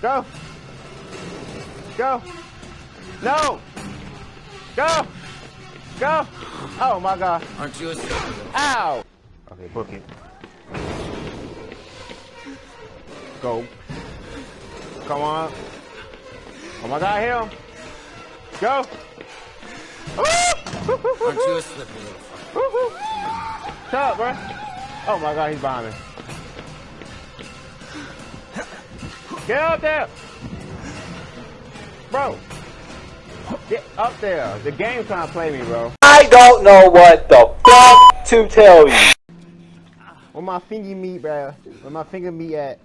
Go. Go. No. Go. Go. Oh my god. Aren't you a Ow. Okay, book it. Go. Come on. Oh my god, him. Go. Aren't you a slippery little fucker? Shut up, bro. Oh my god, he's behind Get up there! Bro! Get up there. The game's trying to play me, bro. I don't know what the fuck to tell you. Where my finger meat, bro? Where my finger meat at?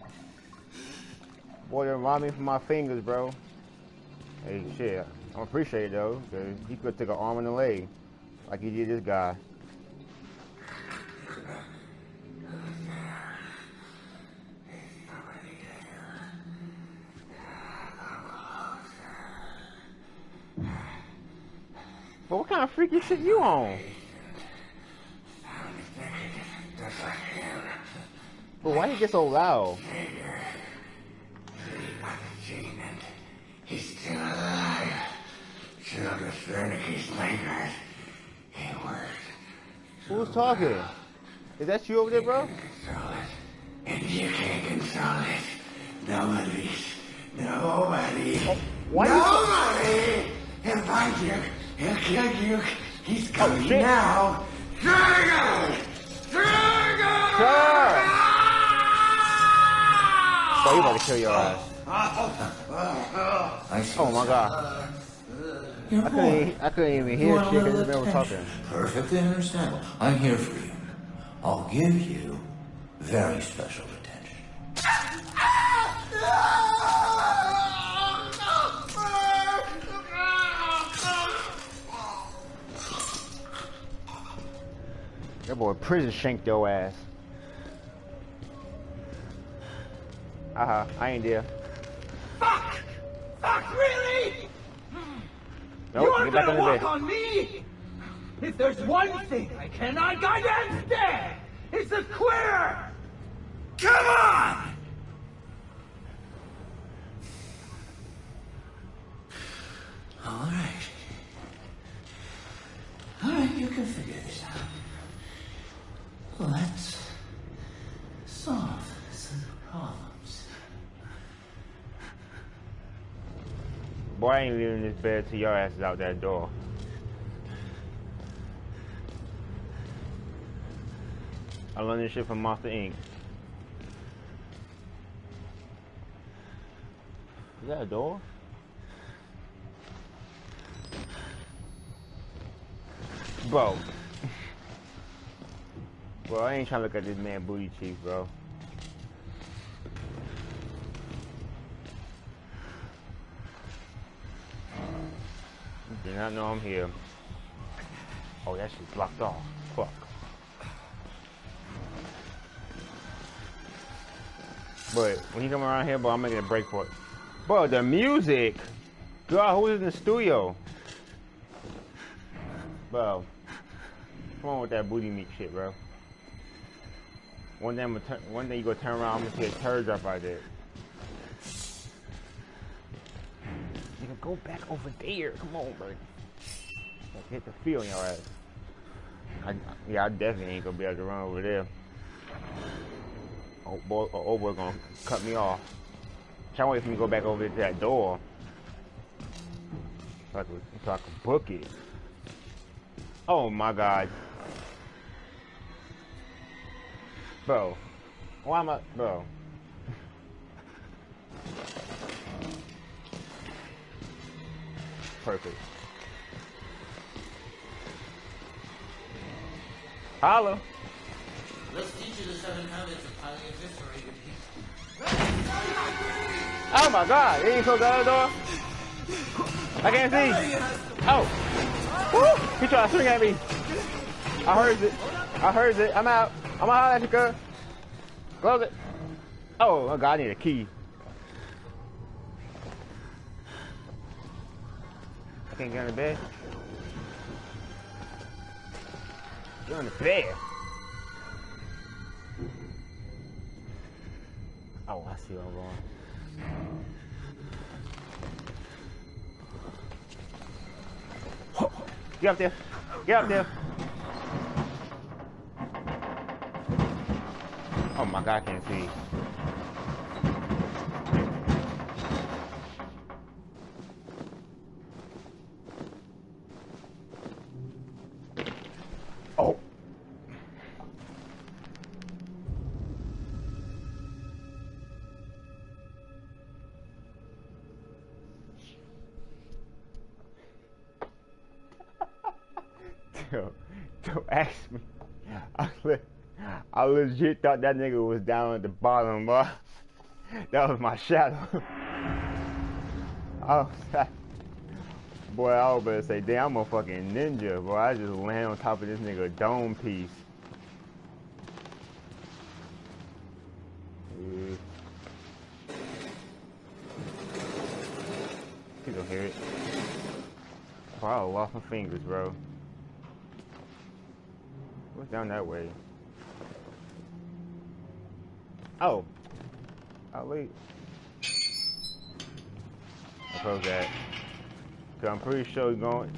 Boy, they're robbing me from my fingers, bro. Hey, shit. I appreciate it, though, because he could take an arm and a leg. Like he did this guy. But what kind of freaky shit you on? But why you get so loud? He's still alive. Sugar Fernicky's nightmares. He worked. Who's talking? Is that you over there, bro? And you can't control it. Nobody's. Nobody. why Nobody! He'll you. You. He's coming shit. now. Dragon! Dragon! Sir! Bro, he about to kill your ass. Oh my god. I couldn't, I couldn't even hear shit because they were talking. Perfectly understandable. I'm here for you. I'll give you very special That boy prison shanked your ass. Uh huh. I ain't there. Fuck! Fuck, really? Nope. You're Get back on gonna walk on me? If there's one thing I cannot goddamn stand, it's a queer! Come on! All right. All right, you can figure this out. Let's solve some problems. Boy, I ain't leaving this bed till your ass is out that door. I learned this shit from Monster Inc. Is that a door? Bro. Bro, I ain't trying to look at this man booty cheeks, bro. Do not know I'm here. Oh, that shit's blocked off. Fuck. But when you come around here, bro, I'm making a break for it. Bro, the music! God, who is in the studio? Bro. Come on with that booty meat shit, bro. One day, I'm gonna turn, one day you go turn around, I'm gonna see a turd drop right there. Nigga, go back over there. Come on, bro. Hit the feel in your ass. I, yeah, I definitely ain't gonna be able to run over there. Oh boy, oh, oh boy, gonna cut me off. Can't wait for me to go back over to that door. So I can, so I can book it. Oh my god. Bro. Why am I, bro? Perfect. Holla. Let's teach you the seven habits of highly eviscerated. Oh my god, you ain't close the other door? I can't see. Oh. Woo! He tried to swing at me. I heard it. I heard it. I'm out. I'm out at you, girl. Close it. Oh, my god, I need a key. ain't going to bed. Going on the bed. Oh, I see where I'm going. Get up there. Get up there. Oh my god, I can't see. I legit thought that nigga was down at the bottom, bro. That was my shadow. oh, boy, I was better say, damn, I'm a fucking ninja, bro. I just land on top of this nigga dome piece. He don't hear it. Bro, I lost my fingers, bro. What's down that way? Oh. oh I'll leave. I close that. Cause I'm pretty sure he's going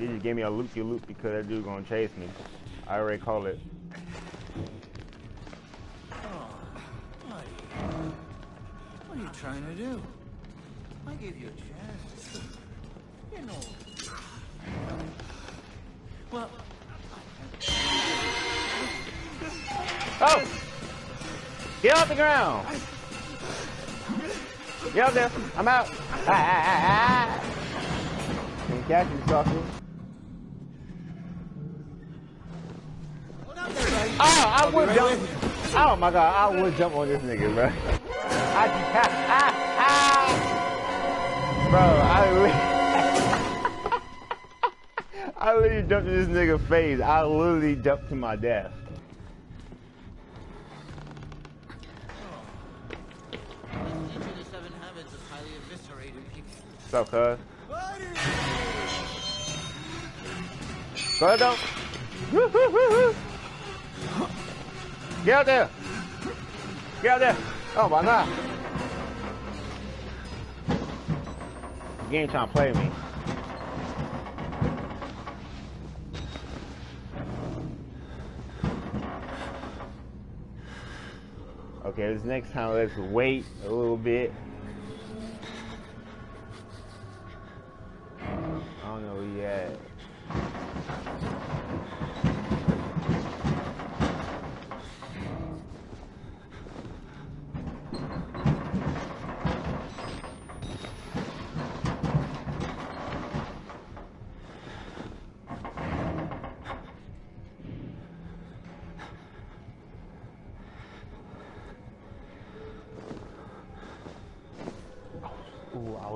they just gave me a loop de loop because that dude gonna chase me. I already called it. Oh, what are you trying to do? I gave you a chance. You know. Well, Oh! Get off the ground! Get up there! I'm out! Ah, ah, ah. Can't catch me, sucker. Oh, I would jump. Oh my god, I would jump on this nigga, bro. I, bro, I literally, I literally jumped in this nigga face. I literally jumped to my death. What's up, cuz? Go woo. Get out there. Get out there. Oh, my God. You ain't trying to play me. Okay, this next time let's wait a little bit.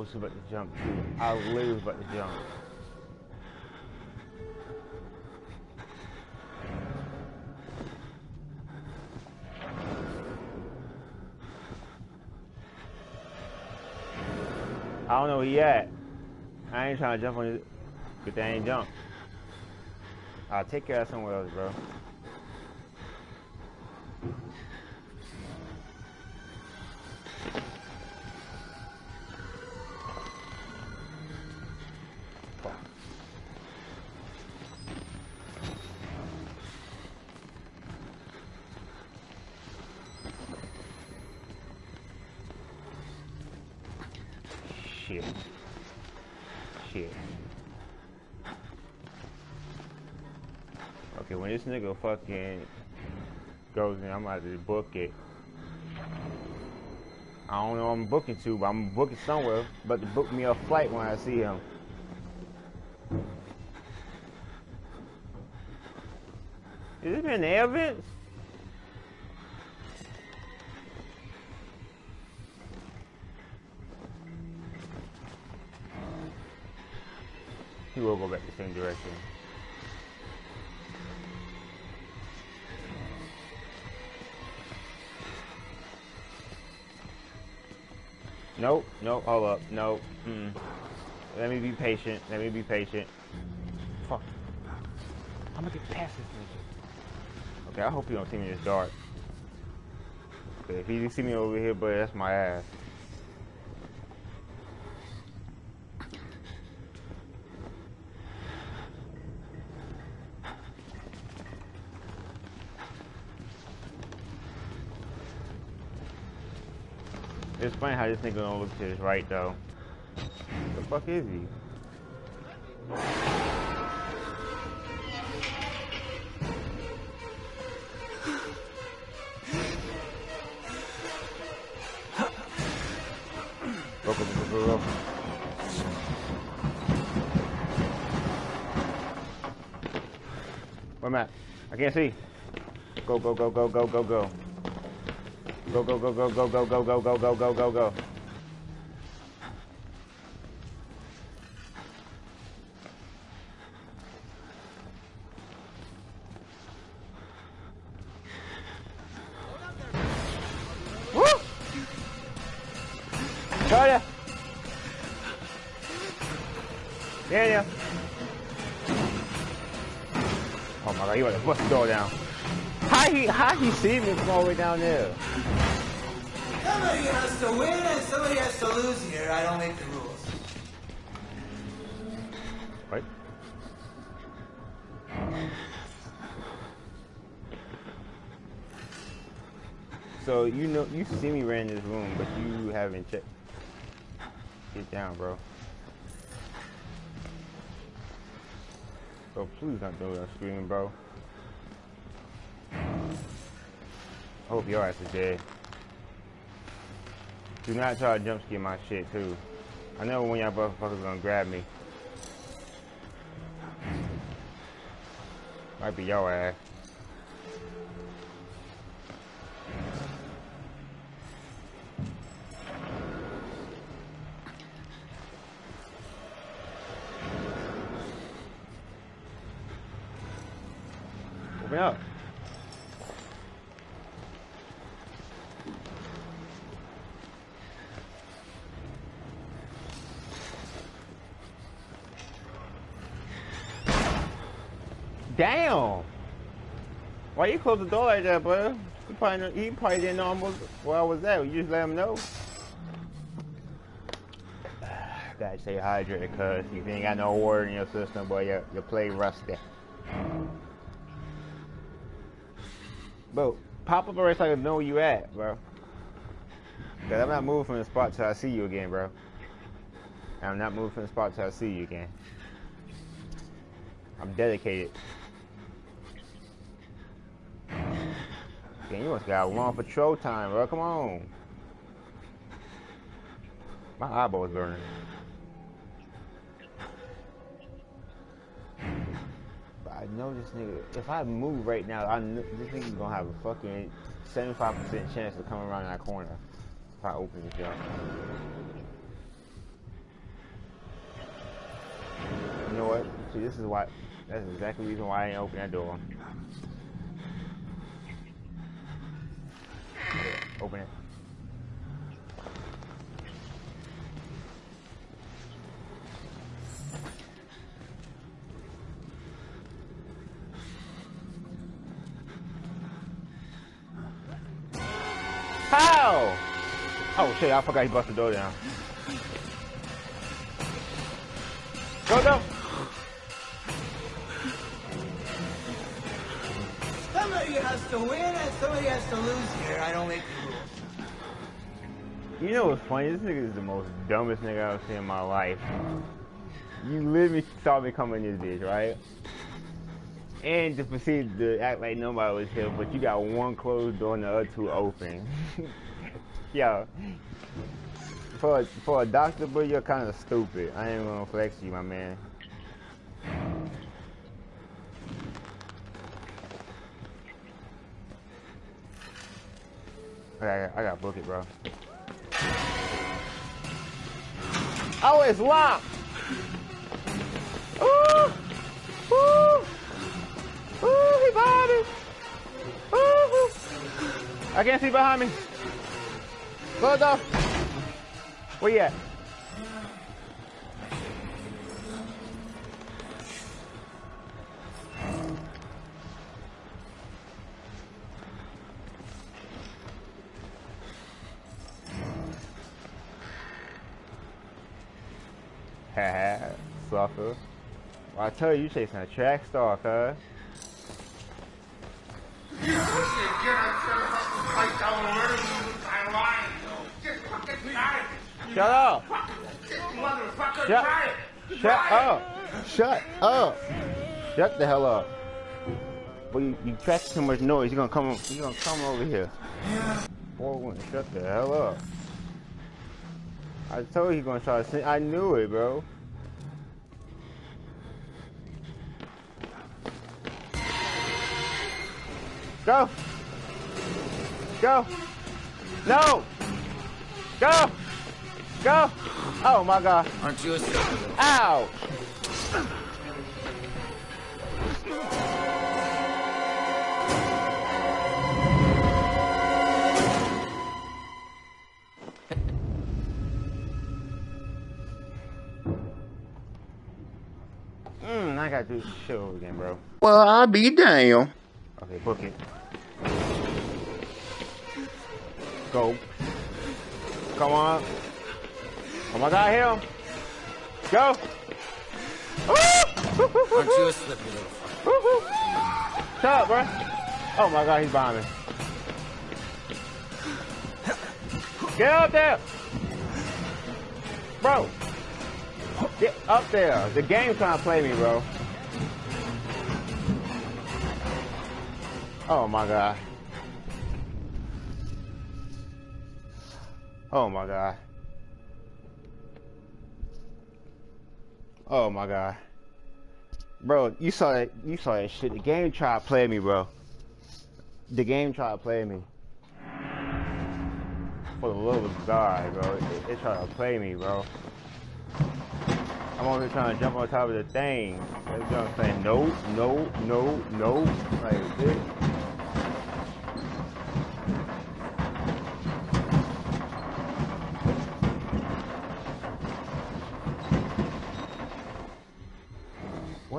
Was about to jump. I literally was about to jump. I don't know where he at. I ain't trying to jump on his, but they ain't jump. I'll take care of somewhere else, bro. Nigga fucking goes in, I'm about to book it. I don't know I'm booking to, but I'm booking somewhere. But to book me a flight when I see him. Is this been vents? He will go back the same direction. Nope, nope, hold up, nope. Mm. Let me be patient, let me be patient. Fuck. I'm gonna get past this nigga. Okay, I hope you don't see me in this dark. Okay, if you see me over here, but that's my ass. It's funny how this nigga don't look to his right though. The fuck is he? Go, go, go, go, go. Where am I? I can't see. Go, go, go, go, go, go, go. Go, go, go, go, go, go, go, go, go, go, go, go, go. Woo! Daniel! Oh my god, you want to bust the door down. How he, how he see me from all the way down there? So you know you see me ran this room, but you haven't checked. Get down, bro. Bro, please don't do that screaming, bro. I hope your ass is dead. Do not try to jump scare my shit too. I know when y'all motherfuckers gonna grab me. Might be your ass. Open up. Damn! Why you close the door like that, bro? He probably, he probably didn't know almost where I was at. You just let him know. Gotta stay hydrated, cuz if you ain't got no water in your system, boy, your, your play rusty. Bro, pop up already so I can know where you at, bro. Cause I'm not moving from the spot till I see you again, bro. I'm not moving from the spot till I see you again. I'm dedicated. Damn, you must got a long patrol time, bro. Come on. My eyeball's burning. Know this nigga. If I move right now, I this nigga's gonna have a fucking 75% chance of coming around that corner if I open this up. You know what? See, this is why. That's exactly the reason why I ain't open that door. Open it. Oh shit, I forgot he busted the door down. Go, go! Somebody has to win and somebody has to lose here. I don't make the rules. You know what's funny? This nigga is the most dumbest nigga I've ever seen in my life. You literally saw me come in this bitch, right? And to proceed to act like nobody was here, but you got one closed door and the other two open. Yo. For a, for a doctor, bro, you're kind of stupid. I ain't gonna flex you, my man. I got, I got book it, bro. Oh, it's locked. Ooh, ooh, ooh, he behind me. Ooh, I can't see behind me. Off. Where you at? Haha, sucker. Well, I tell you, you chasing a track star, cuz. You get it, get it, fight down the Shut up. Motherfucker, Shut, try it. shut up. Shut up. Shut the hell up. You, you track too much noise. You're gonna come. You're gonna come over here. Boy, shut the hell up. I told you he's gonna try to sing. I knew it, bro. Go. Go. No. Go. Go. Oh my god. Aren't you a stupid Ow. Mm, I gotta do this shit over again, bro. Well, I'll be damned. Okay, book it. Go. Come on. Oh my god, hit him. Go. Aren't you a slippy little fucker? Shut up, bro. Oh my god, he's me. Get up there. Bro. Get up there. The game's trying to play me, bro. Oh my god. Oh my god. Oh my god. Bro, you saw that you saw that shit. The game tried to play me, bro. The game tried to play me. For the love of God, bro. It, it tried to play me, bro. I'm over here trying to jump on top of the thing. Know what I'm saying? No, no, no, no. Like this.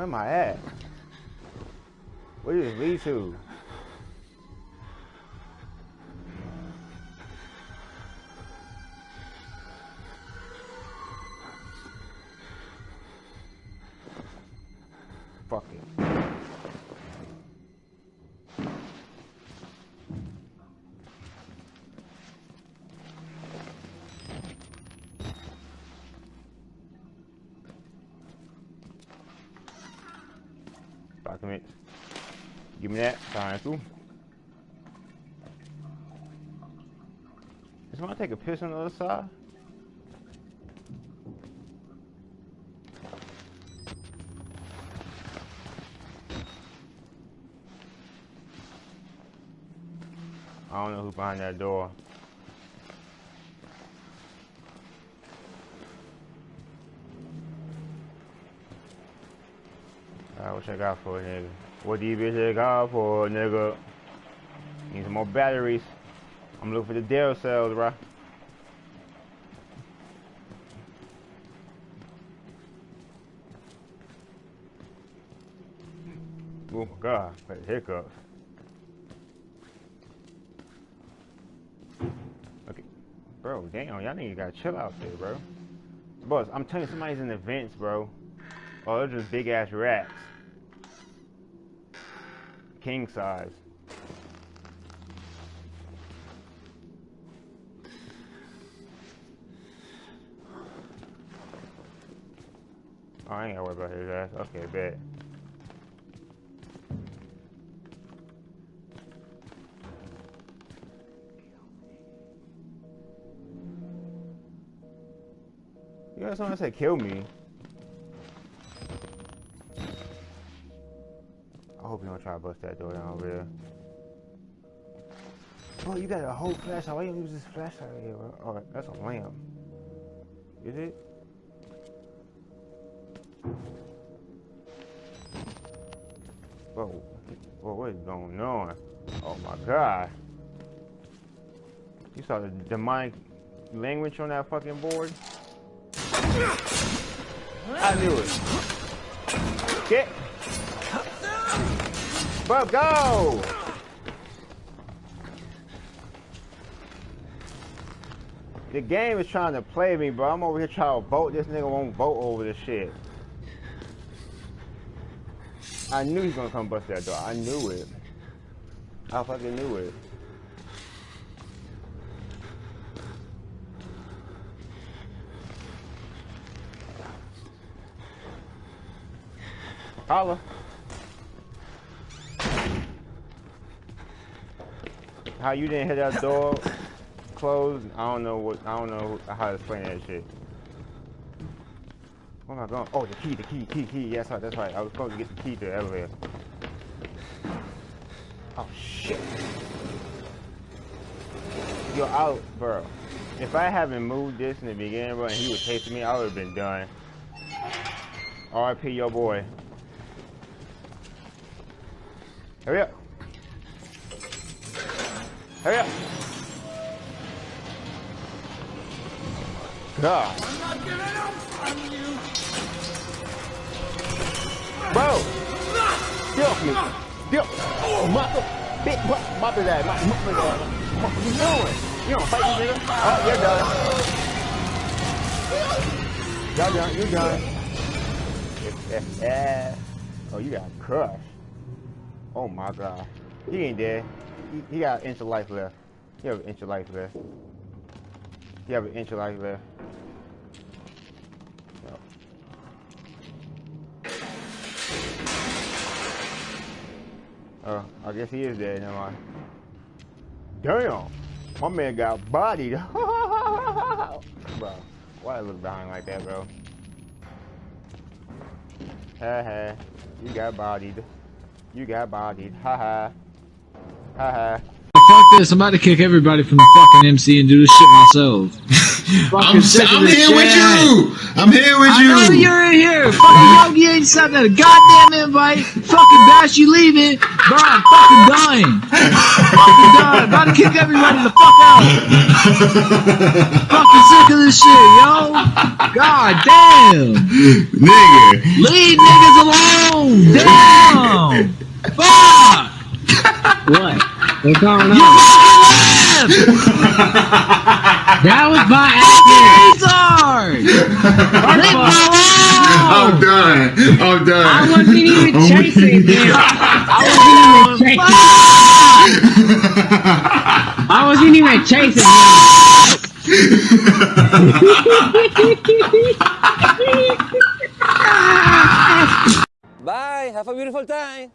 Where am I at? Where does this lead to? Documents. Give me that. Through. Does someone take a piss on the other side? I don't know who's behind that door. What you got for it, nigga? What do you bitch got for a nigga? Need some more batteries. I'm looking for the Dell cells, bro. Oh my god, got hiccups. Okay. Bro, damn, y'all niggas gotta chill out there, bro. Boss, I'm telling you, somebody's in the vents, bro. Oh, they're just big ass rats. King size. Oh, I ain't gotta worry about his ass. Okay, bet. You got someone say kill me. I hope you don't try to bust that door down over there. Bro, you got a whole flashlight. Why you use this flashlight here, bro? Oh, that's a lamp. Is it? Bro, bro, what is going on? Oh my god. You saw the demonic language on that fucking board? I knew it. Get. Bub, go! The game is trying to play me, bro. I'm over here trying to vote. This nigga won't vote over this shit. I knew he was gonna come bust that door. I knew it. I fucking knew it. Holla. How you didn't hit that door closed? I don't know what. I don't know how to explain that shit. Where am I going? Oh, the key, the key, key, key. Yes, that's right. I was supposed to get the key to the elevator. Oh shit. Yo, out, bro. If I haven't moved this in the beginning, bro, and he was chasing me, I would have been done. R.I.P. your boy. Hurry up. Hurry up. God. I'm not giving up on you! Bro! Get off me! Get off! Oh, mother! Mop, mop his ass! What you doing? You don't fight me, nigga? Oh, you're done. Y'all done. You done. oh, you got crushed. Oh my god. He ain't dead. He, he got an inch of life left. He have an inch of life left. He have an inch of life left. Oh, I guess he is dead. Never mind. Damn, my man got bodied. bro, why I look behind like that, bro? Ha ha, you got bodied. You got bodied. Ha Fuck this, I'm about to kick everybody from the fucking MC and do this shit myself. I'm, I'm here with you. I'm here with I know you. you're in here. Fucking Yogi ain't sent that goddamn invite. Fucking Bash, you leaving. Bro, I'm fucking dying. fucking dying. About to kick everybody the fuck out. fucking sick of this shit, yo. God damn. Nigga. Leave niggas alone. Damn. Fuck. What? What's going on? You fucking left. that was by accident. Leave me I'm done. I'm done. I wasn't even I'm chasing weak. him. I wasn't even chasing. I wasn't even chasing him. Bye. Have a beautiful time.